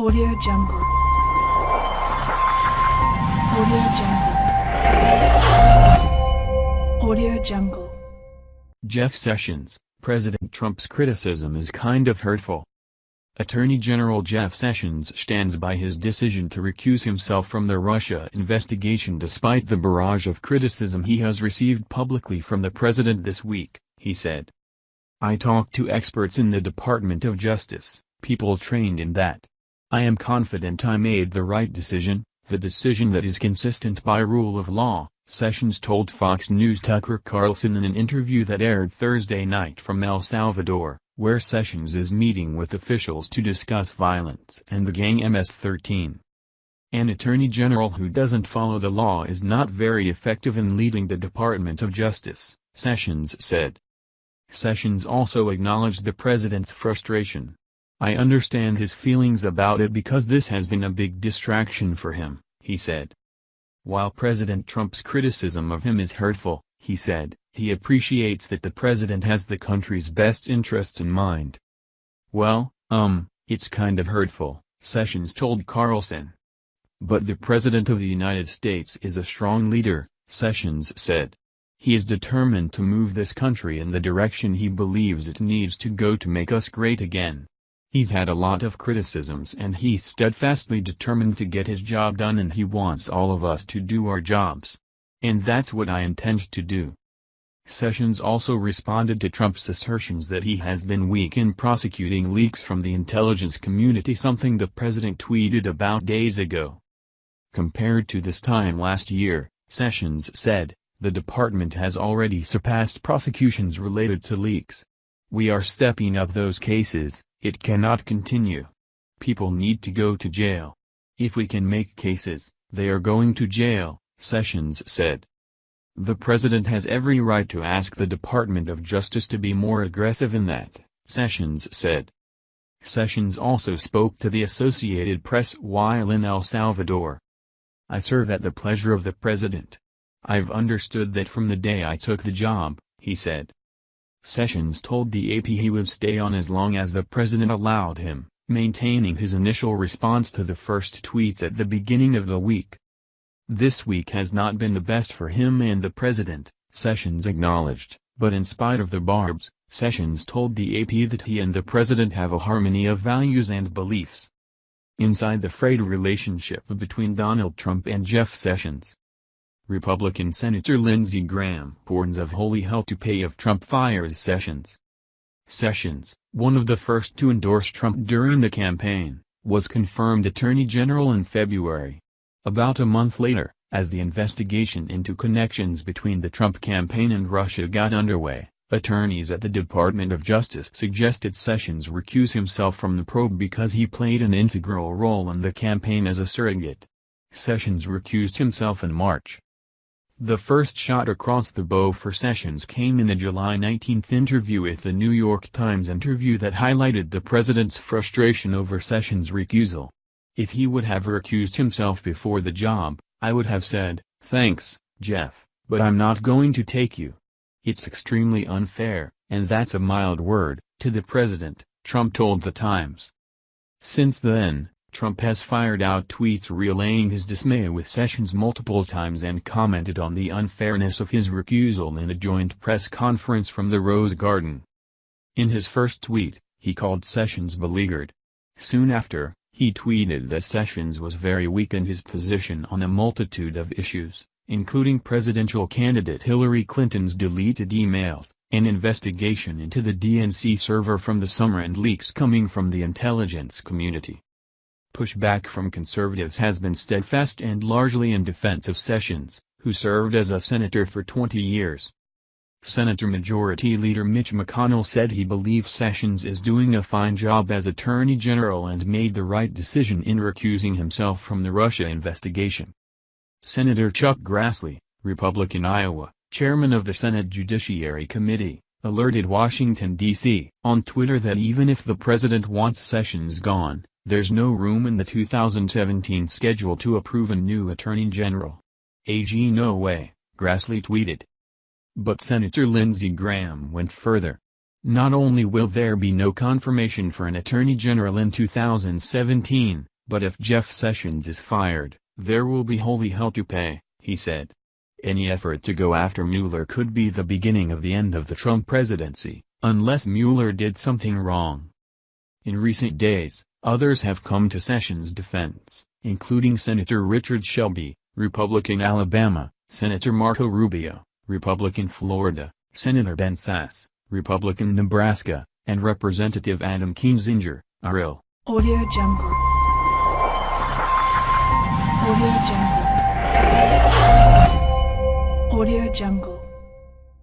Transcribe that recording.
Audio Jungle. Audio Jungle. Audio Jungle. Jeff Sessions, President Trump's criticism is kind of hurtful. Attorney General Jeff Sessions stands by his decision to recuse himself from the Russia investigation despite the barrage of criticism he has received publicly from the president this week, he said. I talked to experts in the Department of Justice, people trained in that. I am confident I made the right decision, the decision that is consistent by rule of law, Sessions told Fox News Tucker Carlson in an interview that aired Thursday night from El Salvador, where Sessions is meeting with officials to discuss violence and the gang MS-13. An attorney general who doesn't follow the law is not very effective in leading the Department of Justice, Sessions said. Sessions also acknowledged the president's frustration. I understand his feelings about it because this has been a big distraction for him, he said. While President Trump's criticism of him is hurtful, he said, he appreciates that the president has the country's best interests in mind. Well, um, it's kind of hurtful, Sessions told Carlson. But the President of the United States is a strong leader, Sessions said. He is determined to move this country in the direction he believes it needs to go to make us great again. He's had a lot of criticisms and he's steadfastly determined to get his job done and he wants all of us to do our jobs. And that's what I intend to do. Sessions also responded to Trump's assertions that he has been weak in prosecuting leaks from the intelligence community something the president tweeted about days ago. Compared to this time last year, Sessions said, the department has already surpassed prosecutions related to leaks. We are stepping up those cases, it cannot continue. People need to go to jail. If we can make cases, they are going to jail, Sessions said. The president has every right to ask the Department of Justice to be more aggressive in that, Sessions said. Sessions also spoke to the Associated Press while in El Salvador. I serve at the pleasure of the president. I've understood that from the day I took the job, he said. Sessions told the AP he would stay on as long as the president allowed him, maintaining his initial response to the first tweets at the beginning of the week. This week has not been the best for him and the president, Sessions acknowledged, but in spite of the barbs, Sessions told the AP that he and the president have a harmony of values and beliefs. Inside the frayed relationship between Donald Trump and Jeff Sessions, Republican Senator Lindsey Graham warns of holy hell to pay if Trump fires Sessions. Sessions, one of the first to endorse Trump during the campaign, was confirmed Attorney General in February. About a month later, as the investigation into connections between the Trump campaign and Russia got underway, attorneys at the Department of Justice suggested Sessions recuse himself from the probe because he played an integral role in the campaign as a surrogate. Sessions recused himself in March. The first shot across the bow for Sessions came in a July 19 interview with the New York Times interview that highlighted the president's frustration over Sessions' recusal. If he would have recused himself before the job, I would have said, thanks, Jeff, but I'm not going to take you. It's extremely unfair, and that's a mild word, to the president, Trump told The Times. Since then, Trump has fired out tweets relaying his dismay with Sessions multiple times and commented on the unfairness of his recusal in a joint press conference from the Rose Garden. In his first tweet, he called Sessions beleaguered. Soon after, he tweeted that Sessions was very weak in his position on a multitude of issues, including presidential candidate Hillary Clinton's deleted emails, an investigation into the DNC server from the summer and leaks coming from the intelligence community. Pushback from conservatives has been steadfast and largely in defense of Sessions, who served as a senator for 20 years. Senator Majority Leader Mitch McConnell said he believes Sessions is doing a fine job as Attorney General and made the right decision in recusing himself from the Russia investigation. Senator Chuck Grassley, Republican Iowa, chairman of the Senate Judiciary Committee, alerted Washington, D.C. on Twitter that even if the president wants Sessions gone, there's no room in the 2017 schedule to approve a new Attorney General. AG no way, Grassley tweeted. But Senator Lindsey Graham went further. Not only will there be no confirmation for an attorney general in 2017, but if Jeff Sessions is fired, there will be holy hell to pay, he said. Any effort to go after Mueller could be the beginning of the end of the Trump presidency, unless Mueller did something wrong. In recent days, others have come to Sessions' defense, including Senator Richard Shelby, Republican Alabama, Senator Marco Rubio, Republican Florida, Senator Ben Sasse, Republican Nebraska, and Representative Adam Kinzinger, RL. Audio Jungle. Audio Jungle. Audio Jungle.